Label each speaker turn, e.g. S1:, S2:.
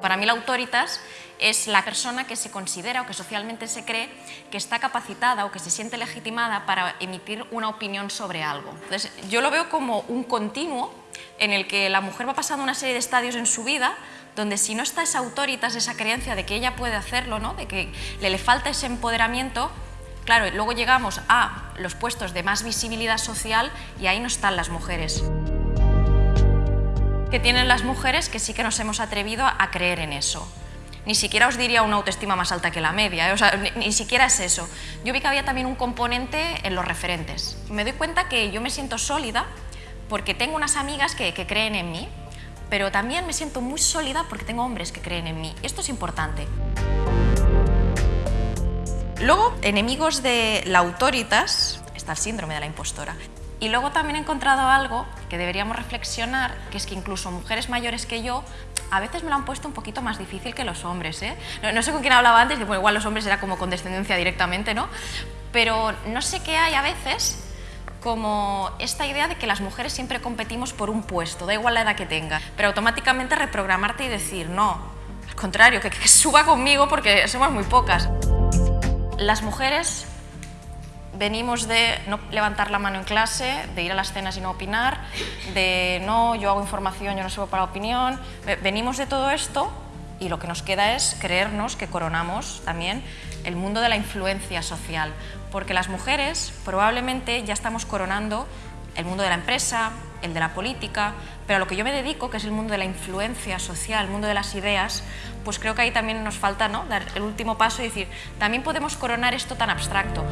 S1: Para mí la autoritas es la persona que se considera o que socialmente se cree que está capacitada o que se siente legitimada para emitir una opinión sobre algo. Entonces, yo lo veo como un continuo en el que la mujer va pasando una serie de estadios en su vida donde si no está esa autoritas, esa creencia de que ella puede hacerlo, ¿no? de que le, le falta ese empoderamiento, claro, luego llegamos a los puestos de más visibilidad social y ahí no están las mujeres que tienen las mujeres que sí que nos hemos atrevido a creer en eso. Ni siquiera os diría una autoestima más alta que la media, ¿eh? ni, siquiera es eso. Yo vi que había también un componente en los referentes. Me doy cuenta que yo me siento sólida porque tengo unas amigas que, que creen en mí, pero también me siento muy sólida porque tengo hombres que creen en mí. Esto es importante. Luego, enemigos de la autoritas, está el síndrome de la impostora. Y luego también he encontrado algo que deberíamos reflexionar, que es que incluso mujeres mayores que yo a veces me lo han puesto un poquito más difícil que los hombres. ¿eh? No, sé con quién hablaba antes, que igual los hombres era como con descendencia directamente, ¿no? Pero no sé qué hay a veces como esta idea de que las mujeres siempre competimos por un puesto, da igual la edad que tenga, pero automáticamente reprogramarte y decir, no, al contrario, que suba conmigo porque somos muy pocas. Las mujeres venimos de no levantar la mano en clase, de ir a las cenas y no opinar, de no, yo hago información, yo no sirvo para opinión. Venimos de todo esto y lo que nos queda es creernos que coronamos también el mundo de la influencia social, porque las mujeres probablemente ya estamos coronando el mundo de la empresa, el de la política, pero a lo que yo me dedico, que es el mundo de la influencia social, el mundo de las ideas, pues creo que ahí también nos falta ¿no? dar el último paso y decir, también podemos coronar esto tan abstracto.